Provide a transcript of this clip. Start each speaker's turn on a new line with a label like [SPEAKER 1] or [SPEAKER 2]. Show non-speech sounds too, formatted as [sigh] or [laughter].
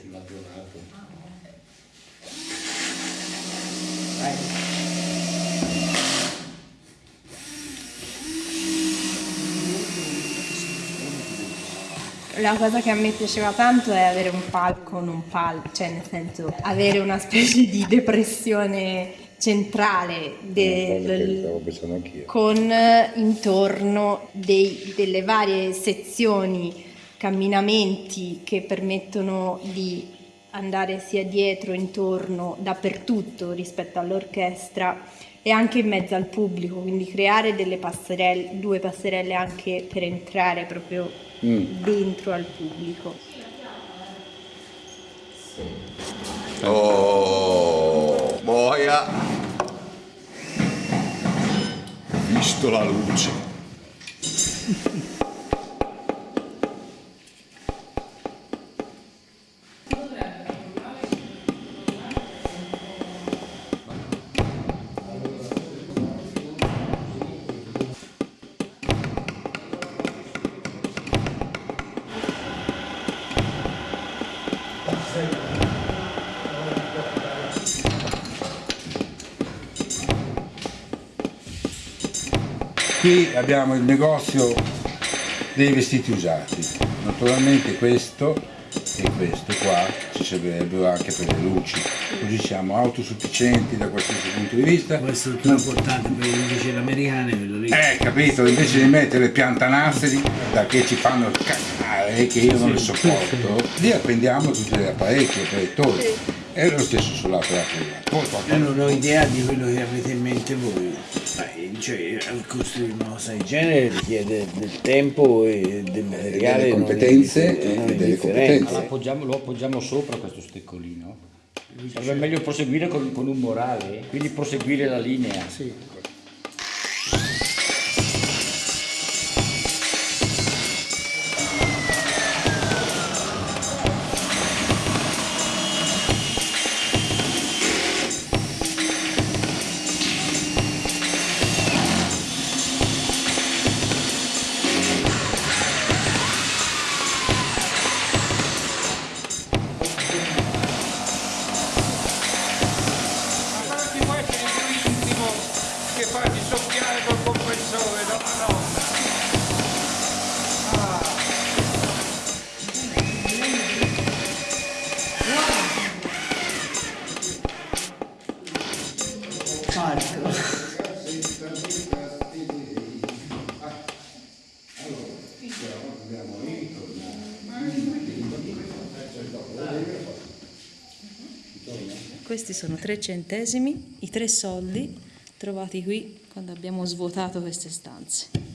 [SPEAKER 1] sulla giornata.
[SPEAKER 2] La cosa che a me piaceva tanto è avere un palco, non pal, cioè nel senso avere una specie di depressione centrale del-
[SPEAKER 3] pensando anch'io.
[SPEAKER 2] con eh, intorno dei- delle varie sezioni, camminamenti che permettono di andare sia dietro, intorno, dappertutto rispetto all'orchestra e anche in mezzo al pubblico, quindi creare delle passerelle, due passerelle anche per entrare proprio dentro al pubblico.
[SPEAKER 4] Oh, boia! Ho visto la luce. [laughs]
[SPEAKER 3] Qui abbiamo il negozio dei vestiti usati. Naturalmente questo e questo qua servirebbero anche per le luci. Così siamo autosufficienti da qualsiasi punto di vista.
[SPEAKER 5] Questo è il più importante per le invece americane, quello lì.
[SPEAKER 3] Eh, capito? Invece di mettere piantanasseri da che ci fanno cagare, che io non le sopporto, lì appendiamo tutti gli apparecchi, proiettori. È lo stesso sull'altro lato. Poi
[SPEAKER 5] Io non ho idea di quello che avete in mente voi. Dai, cioè, costruire una cosa del genere richiede del tempo e del materiale.
[SPEAKER 3] delle competenze e delle
[SPEAKER 5] indifferente.
[SPEAKER 3] competenze.
[SPEAKER 1] Lo appoggiamo, lo appoggiamo sopra questo steccolino. Sarebbe meglio proseguire con, con un morale, quindi proseguire la linea.
[SPEAKER 6] Ma
[SPEAKER 7] Questi sono tre centesimi, i tre soldi trovati qui quando abbiamo svuotato queste stanze.